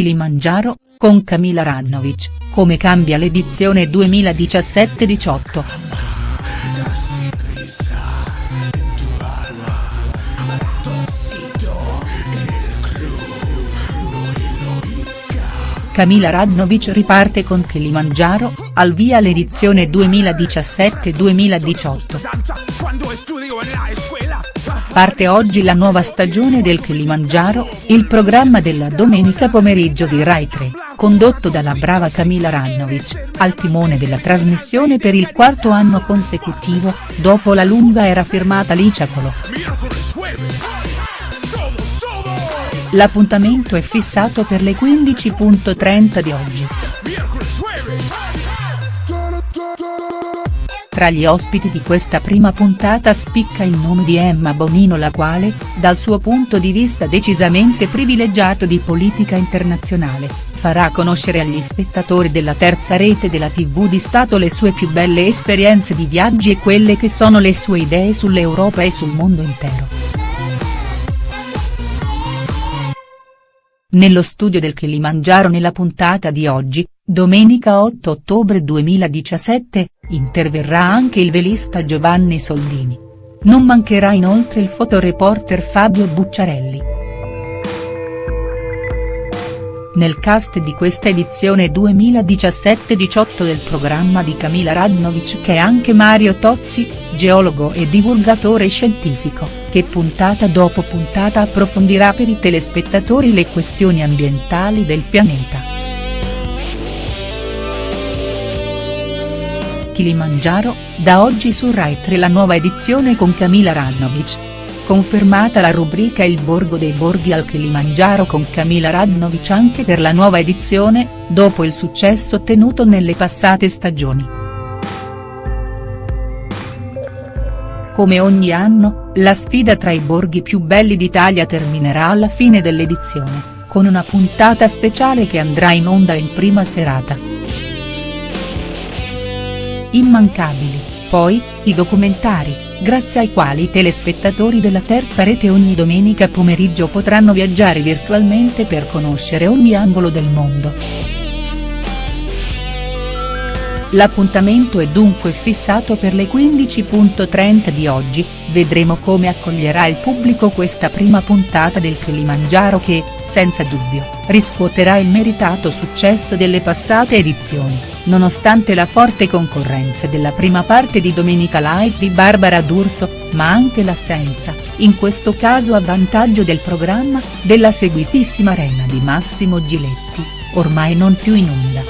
Kilimangiaro, con Camila Radnovic, come cambia l'edizione 2017-18. Camila Radnovic riparte con Kilimangiaro, al via l'edizione 2017-2018. Parte oggi la nuova stagione del Kilimangiaro, il programma della domenica pomeriggio di Rai 3, condotto dalla brava Camila Radnovic, al timone della trasmissione per il quarto anno consecutivo, dopo la lunga era firmata Liciacolo. L'appuntamento è fissato per le 15.30 di oggi. Tra gli ospiti di questa prima puntata spicca il nome di Emma Bonino la quale, dal suo punto di vista decisamente privilegiato di politica internazionale, farà conoscere agli spettatori della terza rete della tv di Stato le sue più belle esperienze di viaggi e quelle che sono le sue idee sull'Europa e sul mondo intero. Nello studio del Kilimangiaro nella puntata di oggi, Domenica 8 ottobre 2017, interverrà anche il velista Giovanni Soldini. Non mancherà inoltre il fotoreporter Fabio Bucciarelli. Nel cast di questa edizione 2017-18 del programma di Camila Radnovic c'è anche Mario Tozzi, geologo e divulgatore scientifico, che puntata dopo puntata approfondirà per i telespettatori le questioni ambientali del pianeta. Kilimangiaro, da oggi su Rai 3 la nuova edizione con Camila Radnovic. Confermata la rubrica Il Borgo dei Borghi al Kilimangiaro con Camila Radnovic anche per la nuova edizione, dopo il successo ottenuto nelle passate stagioni. Come ogni anno, la sfida tra i borghi più belli d'Italia terminerà alla fine dell'edizione, con una puntata speciale che andrà in onda in prima serata. Immancabili, poi, i documentari, grazie ai quali i telespettatori della terza rete ogni domenica pomeriggio potranno viaggiare virtualmente per conoscere ogni angolo del mondo. L'appuntamento è dunque fissato per le 15.30 di oggi, vedremo come accoglierà il pubblico questa prima puntata del Kilimangiaro che, senza dubbio, riscuoterà il meritato successo delle passate edizioni, nonostante la forte concorrenza della prima parte di Domenica Live di Barbara D'Urso, ma anche l'assenza, in questo caso a vantaggio del programma, della seguitissima Arena di Massimo Giletti, ormai non più in onda.